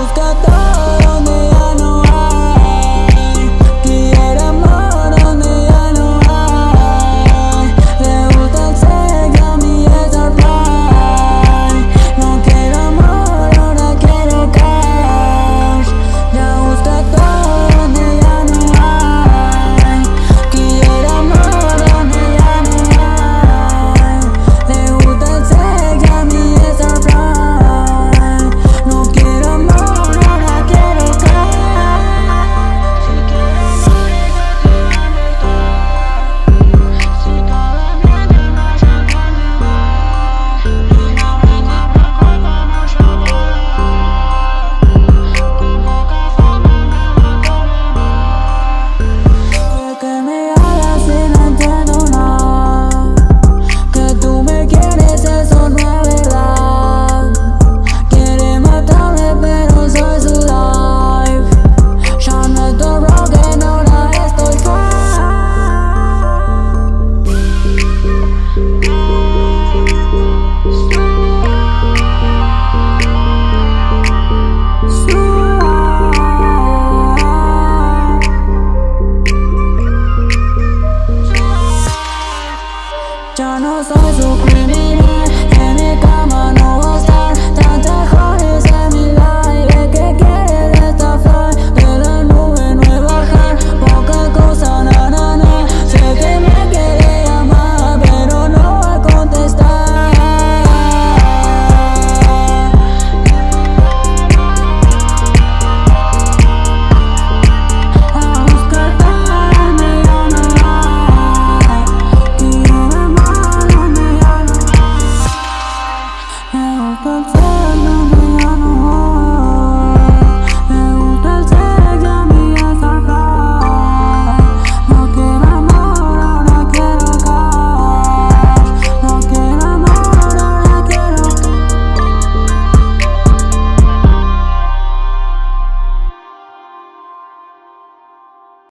who's got the